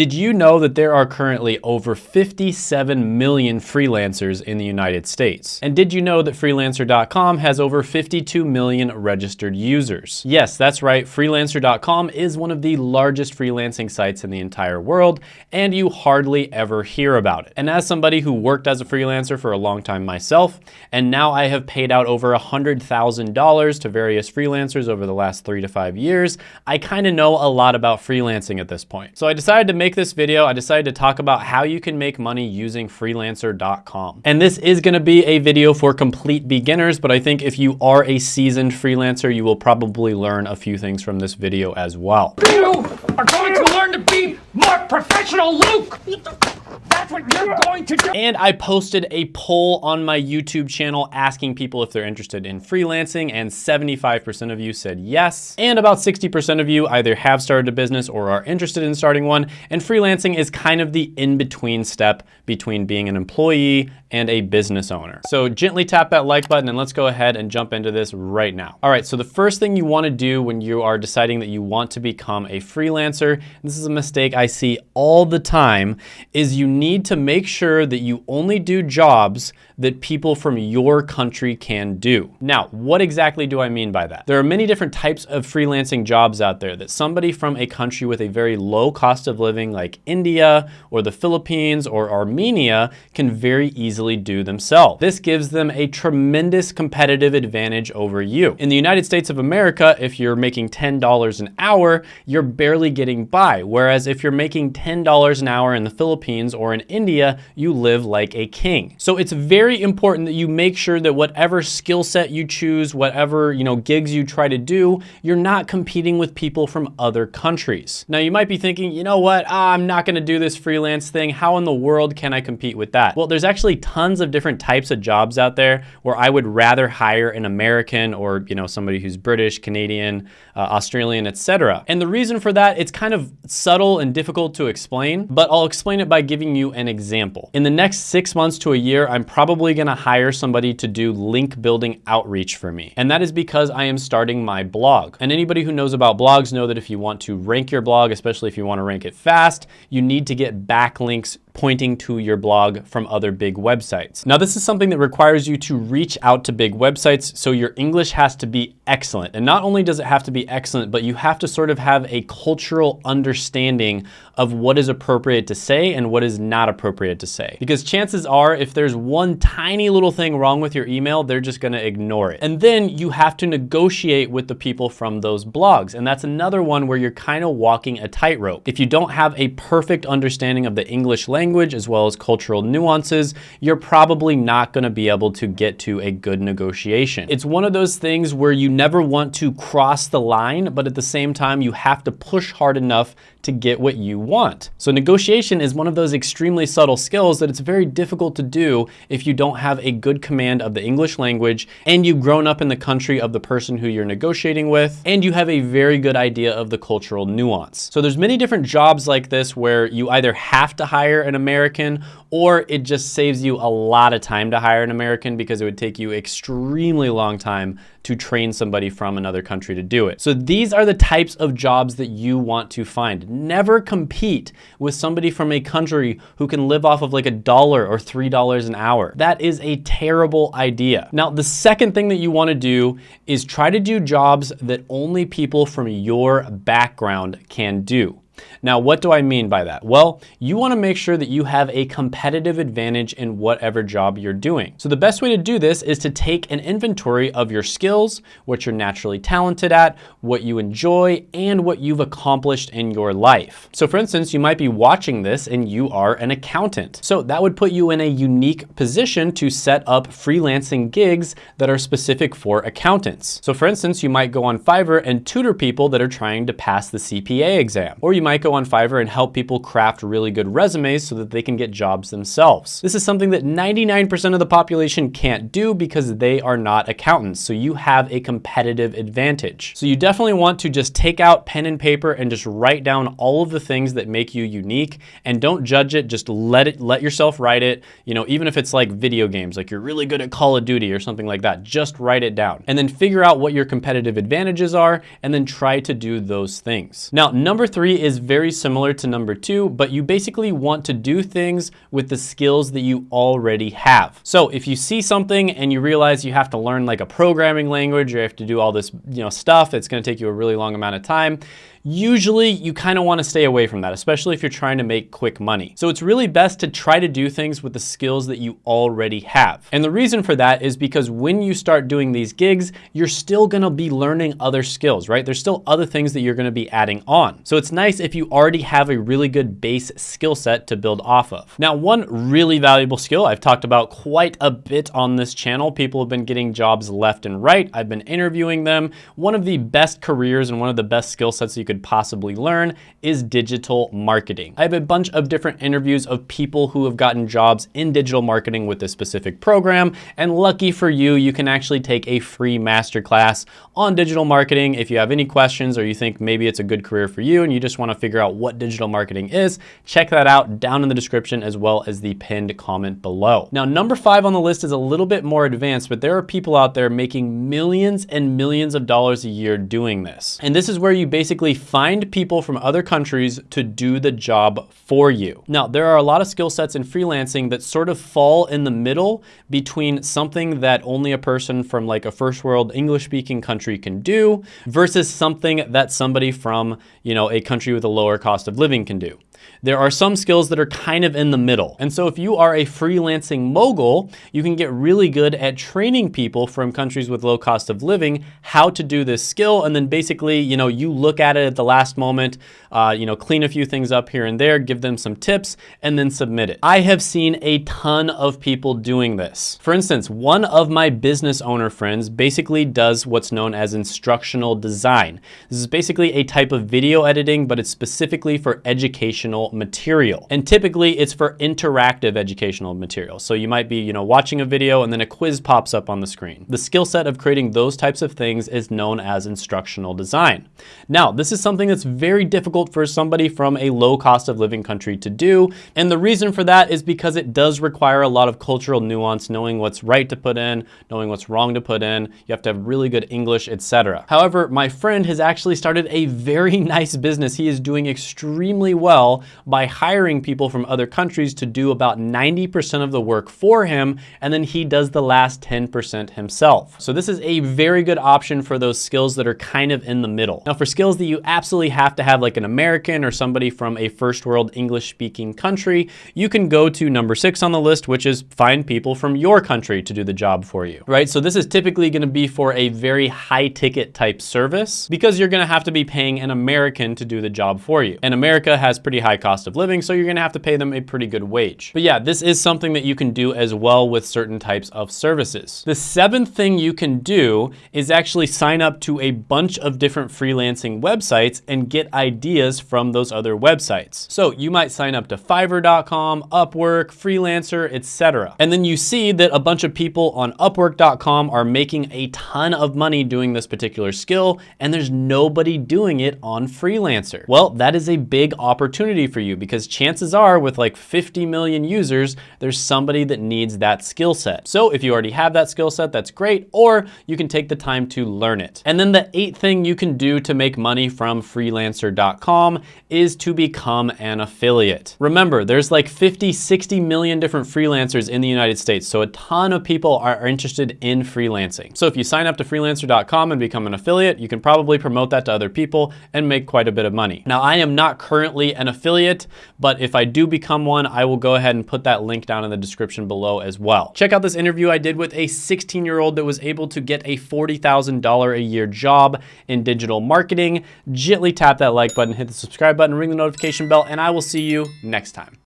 Did you know that there are currently over 57 million freelancers in the United States? And did you know that freelancer.com has over 52 million registered users? Yes, that's right. Freelancer.com is one of the largest freelancing sites in the entire world, and you hardly ever hear about it. And as somebody who worked as a freelancer for a long time myself, and now I have paid out over $100,000 to various freelancers over the last three to five years, I kind of know a lot about freelancing at this point. So I decided to make this video. I decided to talk about how you can make money using freelancer.com. And this is gonna be a video for complete beginners, but I think if you are a seasoned freelancer, you will probably learn a few things from this video as well. You are going to learn to be more professional, Luke! That's what you're going to do! And I posted a poll on my YouTube channel asking people if they're interested in freelancing, and 75% of you said yes. And about 60% of you either have started a business or are interested in starting one, and freelancing is kind of the in-between step between being an employee and a business owner. So gently tap that like button and let's go ahead and jump into this right now. All right, so the first thing you wanna do when you are deciding that you want to become a freelancer, this is a mistake I see all the time, is you need to make sure that you only do jobs that people from your country can do. Now, what exactly do I mean by that? There are many different types of freelancing jobs out there that somebody from a country with a very low cost of living like India or the Philippines or Armenia can very easily do themselves. This gives them a tremendous competitive advantage over you. In the United States of America, if you're making $10 an hour, you're barely getting by. Whereas if you're making $10 an hour in the Philippines or in India, you live like a king. So it's very important that you make sure that whatever skill set you choose, whatever you know gigs you try to do, you're not competing with people from other countries. Now you might be thinking, you know what, ah, I'm not gonna do this freelance thing. How in the world can I compete with that? Well, there's actually tons of different types of jobs out there where I would rather hire an American or you know somebody who's British, Canadian, uh, Australian, etc. And the reason for that, it's kind of subtle and difficult to explain, but I'll explain it by giving you an example. In the next six months to a year, I'm probably gonna hire somebody to do link building outreach for me. And that is because I am starting my blog. And anybody who knows about blogs know that if you want to rank your blog, especially if you wanna rank it fast, you need to get backlinks pointing to your blog from other big websites. Now, this is something that requires you to reach out to big websites, so your English has to be excellent. And not only does it have to be excellent, but you have to sort of have a cultural understanding of what is appropriate to say and what is not appropriate to say. Because chances are, if there's one tiny little thing wrong with your email, they're just gonna ignore it. And then you have to negotiate with the people from those blogs. And that's another one where you're kind of walking a tightrope. If you don't have a perfect understanding of the English language, language as well as cultural nuances, you're probably not gonna be able to get to a good negotiation. It's one of those things where you never want to cross the line, but at the same time, you have to push hard enough to get what you want. So negotiation is one of those extremely subtle skills that it's very difficult to do if you don't have a good command of the English language and you've grown up in the country of the person who you're negotiating with, and you have a very good idea of the cultural nuance. So there's many different jobs like this where you either have to hire American or it just saves you a lot of time to hire an American because it would take you extremely long time to train somebody from another country to do it. So these are the types of jobs that you want to find. Never compete with somebody from a country who can live off of like a dollar or $3 an hour. That is a terrible idea. Now, the second thing that you wanna do is try to do jobs that only people from your background can do. Now, what do I mean by that? Well, you wanna make sure that you have a competitive advantage in whatever job you're doing. So the best way to do this is to take an inventory of your skills, what you're naturally talented at, what you enjoy, and what you've accomplished in your life. So for instance, you might be watching this and you are an accountant. So that would put you in a unique position to set up freelancing gigs that are specific for accountants. So for instance, you might go on Fiverr and tutor people that are trying to pass the CPA exam, or you might go on Fiverr and help people craft really good resumes so that they can get jobs themselves. This is something that 99% of the population can't do because they are not accountants. So you have a competitive advantage. So you definitely want to just take out pen and paper and just write down all of the things that make you unique and don't judge it. Just let it, let yourself write it. You know, even if it's like video games, like you're really good at Call of Duty or something like that, just write it down and then figure out what your competitive advantages are and then try to do those things. Now, number three is very similar to number two, but you basically want to do things with the skills that you already have. So if you see something and you realize you have to learn like a programming language or you have to do all this you know, stuff, it's gonna take you a really long amount of time, usually you kind of want to stay away from that, especially if you're trying to make quick money. So it's really best to try to do things with the skills that you already have. And the reason for that is because when you start doing these gigs, you're still going to be learning other skills, right? There's still other things that you're going to be adding on. So it's nice if you already have a really good base skill set to build off of. Now, one really valuable skill I've talked about quite a bit on this channel. People have been getting jobs left and right. I've been interviewing them. One of the best careers and one of the best skill sets you could possibly learn is digital marketing. I have a bunch of different interviews of people who have gotten jobs in digital marketing with this specific program. And lucky for you, you can actually take a free masterclass on digital marketing. If you have any questions or you think maybe it's a good career for you and you just wanna figure out what digital marketing is, check that out down in the description as well as the pinned comment below. Now, number five on the list is a little bit more advanced, but there are people out there making millions and millions of dollars a year doing this. And this is where you basically find people from other countries to do the job for you. Now, there are a lot of skill sets in freelancing that sort of fall in the middle between something that only a person from like a first world English speaking country can do versus something that somebody from, you know, a country with a lower cost of living can do. There are some skills that are kind of in the middle. And so if you are a freelancing mogul, you can get really good at training people from countries with low cost of living how to do this skill. And then basically, you know, you look at it at the last moment, uh, you know, clean a few things up here and there, give them some tips, and then submit it. I have seen a ton of people doing this. For instance, one of my business owner friends basically does what's known as instructional design. This is basically a type of video editing, but it's specifically for educational material. And typically it's for interactive educational material. So you might be, you know, watching a video and then a quiz pops up on the screen. The skill set of creating those types of things is known as instructional design. Now, this is something that's very difficult for somebody from a low cost of living country to do. And the reason for that is because it does require a lot of cultural nuance, knowing what's right to put in, knowing what's wrong to put in. You have to have really good English, etc. However, my friend has actually started a very nice business. He is doing extremely well by hiring people from other countries to do about 90% of the work for him, and then he does the last 10% himself. So this is a very good option for those skills that are kind of in the middle. Now for skills that you absolutely have to have like an American or somebody from a first world English speaking country, you can go to number six on the list, which is find people from your country to do the job for you, right? So this is typically gonna be for a very high ticket type service because you're gonna have to be paying an American to do the job for you. And America has pretty high cost of living, so you're gonna have to pay them a pretty good wage. But yeah, this is something that you can do as well with certain types of services. The seventh thing you can do is actually sign up to a bunch of different freelancing websites and get ideas from those other websites. So you might sign up to Fiverr.com, Upwork, Freelancer, etc. And then you see that a bunch of people on Upwork.com are making a ton of money doing this particular skill, and there's nobody doing it on Freelancer. Well, that is a big opportunity for you because chances are with like 50 million users, there's somebody that needs that skill set. So if you already have that skill set, that's great, or you can take the time to learn it. And then the eighth thing you can do to make money from freelancer.com is to become an affiliate. Remember, there's like 50, 60 million different freelancers in the United States, so a ton of people are interested in freelancing. So if you sign up to freelancer.com and become an affiliate, you can probably promote that to other people and make quite a bit of money. Now, I am not currently an affiliate, but if I do become one, I will go ahead and put that link down in the description below as well. Check out this interview I did with a 16 year old that was able to get a $40,000 a year job in digital marketing. Gently tap that like button, hit the subscribe button, ring the notification bell, and I will see you next time.